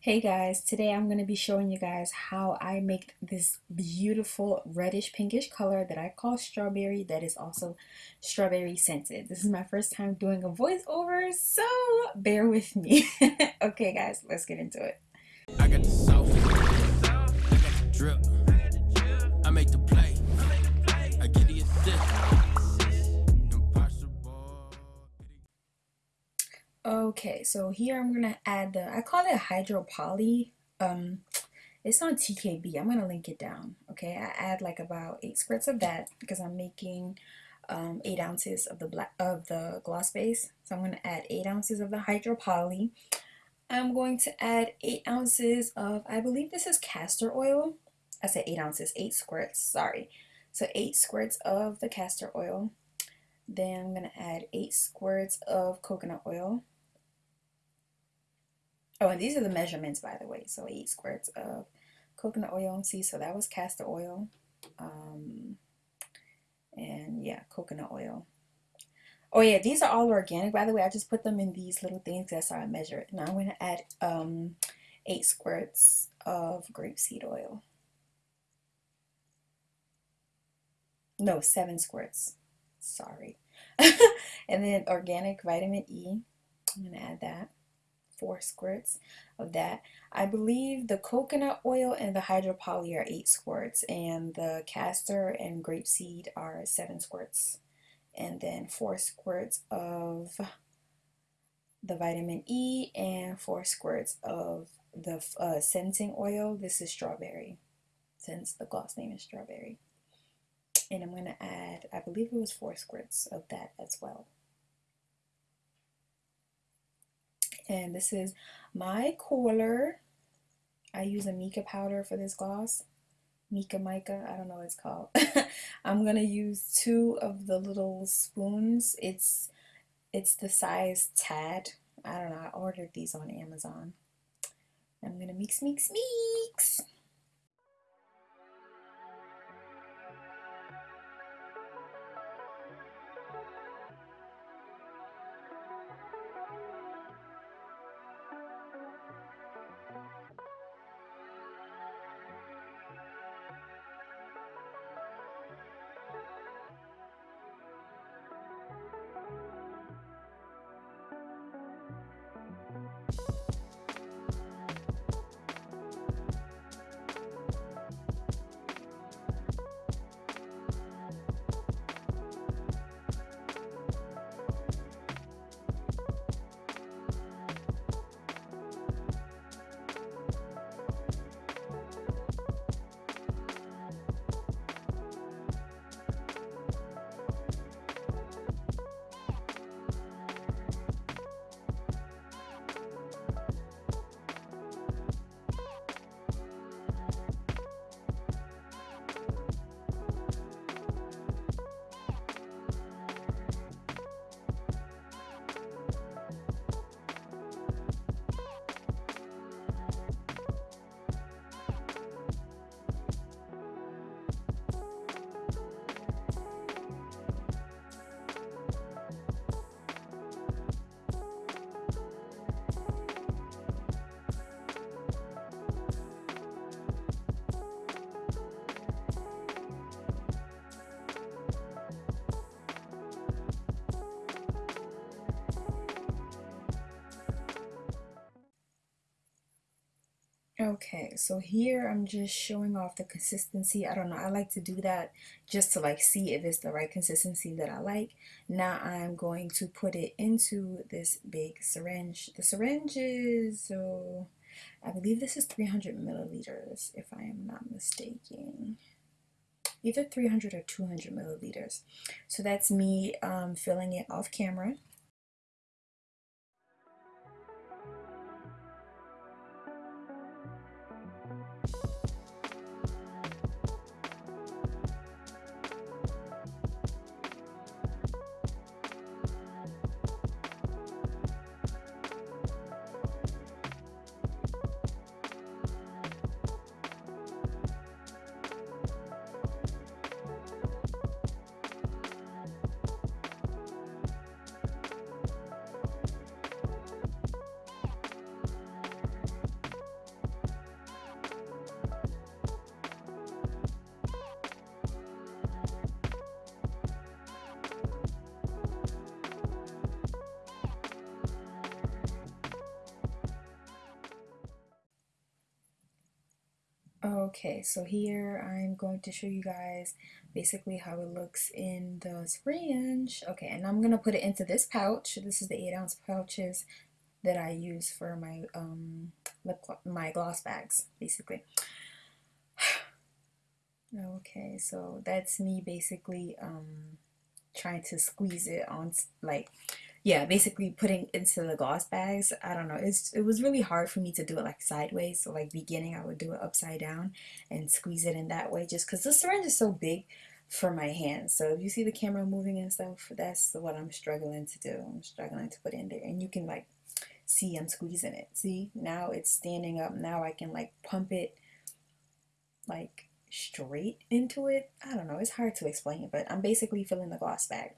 Hey guys, today I'm going to be showing you guys how I make this beautiful reddish pinkish color that I call strawberry that is also strawberry scented. This is my first time doing a voiceover, so bear with me. okay guys, let's get into it. Okay, so here I'm gonna add the, I call it hydro poly. Um, it's on TKB. I'm gonna link it down. Okay, I add like about eight squirts of that because I'm making um, eight ounces of the black of the gloss base. So I'm gonna add eight ounces of the hydro poly. I'm going to add eight ounces of, I believe this is castor oil. I said eight ounces, eight squirts. Sorry. So eight squirts of the castor oil. Then I'm gonna add eight squirts of coconut oil. Oh, and these are the measurements, by the way. So eight squirts of coconut oil. and See, so that was castor oil. Um, and yeah, coconut oil. Oh yeah, these are all organic, by the way. I just put them in these little things. That's how I measure it. Now I'm going to add um, eight squirts of grapeseed oil. No, seven squirts. Sorry. and then organic vitamin E. I'm going to add that four squirts of that. I believe the coconut oil and the hydropoly are eight squirts and the castor and grapeseed are seven squirts. And then four squirts of the vitamin E and four squirts of the uh, scenting oil. This is strawberry since the gloss name is strawberry. And I'm going to add, I believe it was four squirts of that as well. And this is my Kohler. I use a mica powder for this gloss. Mica mica, I don't know what it's called. I'm gonna use two of the little spoons. It's it's the size tad. I don't know, I ordered these on Amazon. I'm gonna mix, mix, mix. you Okay, so here I'm just showing off the consistency. I don't know, I like to do that just to like see if it's the right consistency that I like. Now I'm going to put it into this big syringe. The syringe is, so I believe this is 300 milliliters if I am not mistaken. Either 300 or 200 milliliters. So that's me um, filling it off camera. Okay, so here I'm going to show you guys basically how it looks in the syringe. Okay, and I'm going to put it into this pouch. This is the 8 ounce pouches that I use for my um, lip my gloss bags, basically. okay, so that's me basically um, trying to squeeze it on, like, yeah, basically putting into the gloss bags. I don't know. It's it was really hard for me to do it like sideways. So like beginning, I would do it upside down and squeeze it in that way, just because the syringe is so big for my hands. So if you see the camera moving and stuff, that's what I'm struggling to do. I'm struggling to put in there, and you can like see I'm squeezing it. See now it's standing up. Now I can like pump it like straight into it. I don't know. It's hard to explain but I'm basically filling the gloss bag.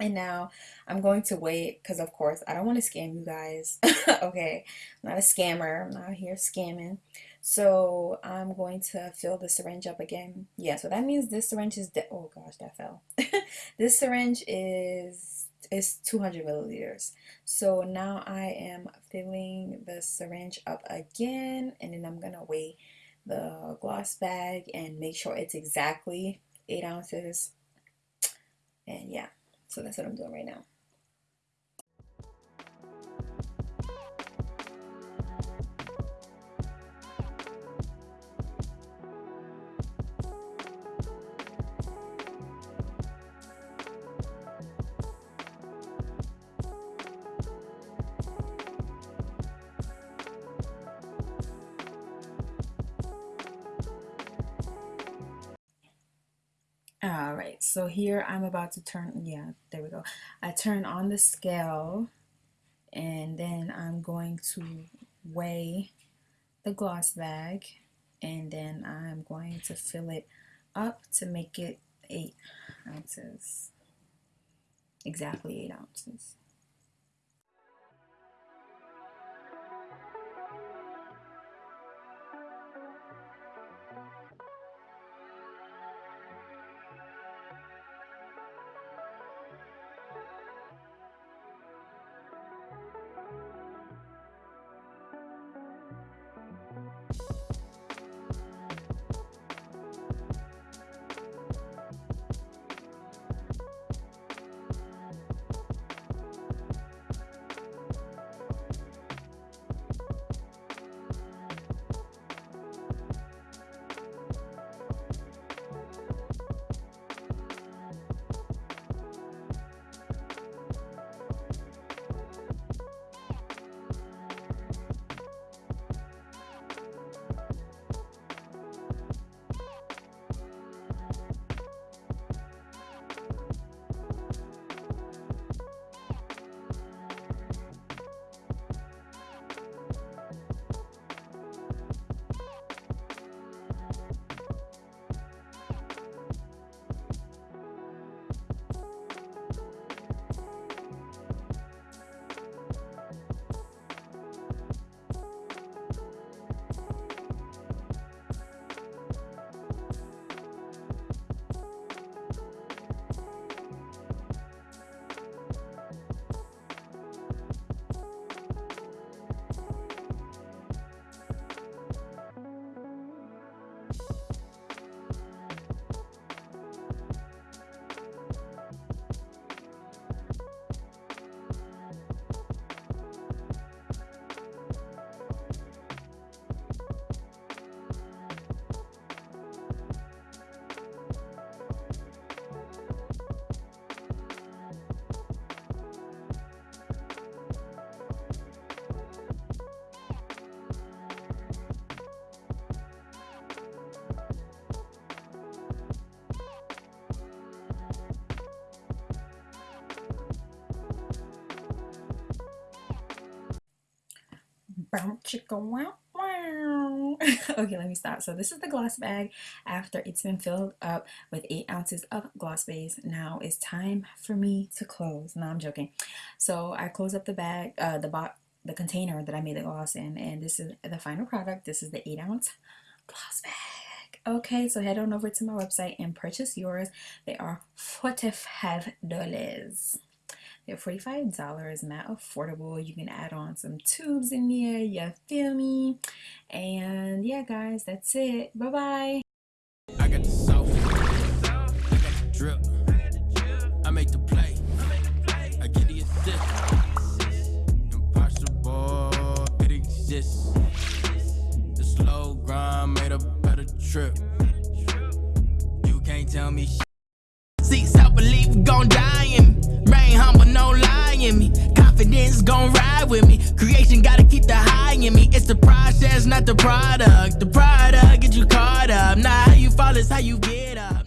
And now I'm going to wait because, of course, I don't want to scam you guys. okay, I'm not a scammer. I'm not here scamming. So I'm going to fill the syringe up again. Yeah, so that means this syringe is, oh gosh, that fell. this syringe is is 200 milliliters. So now I am filling the syringe up again, and then I'm gonna weigh the gloss bag and make sure it's exactly eight ounces. And yeah. So that's what I'm doing right now. So here I'm about to turn, yeah, there we go. I turn on the scale and then I'm going to weigh the gloss bag and then I'm going to fill it up to make it eight ounces, exactly eight ounces. Chicka okay, let me stop. So this is the gloss bag after it's been filled up with eight ounces of gloss base. Now it's time for me to close. No, I'm joking. So I close up the bag, uh, the bot, the container that I made the gloss in, and this is the final product. This is the eight ounce gloss bag. Okay, so head on over to my website and purchase yours. They are $45. At $45, is not affordable. You can add on some tubes in there. You feel me? And yeah, guys, that's it. Bye bye. I got the. I got the drip. I make the play. I get the assist. Impossible, it exists. The slow grind made a better trip. You can't tell me. See, self-belief gon' die in me. Confidence gon' ride with me. Creation gotta keep the high in me. It's the process, not the product. The product get you caught up. Not how you fall, it's how you get up.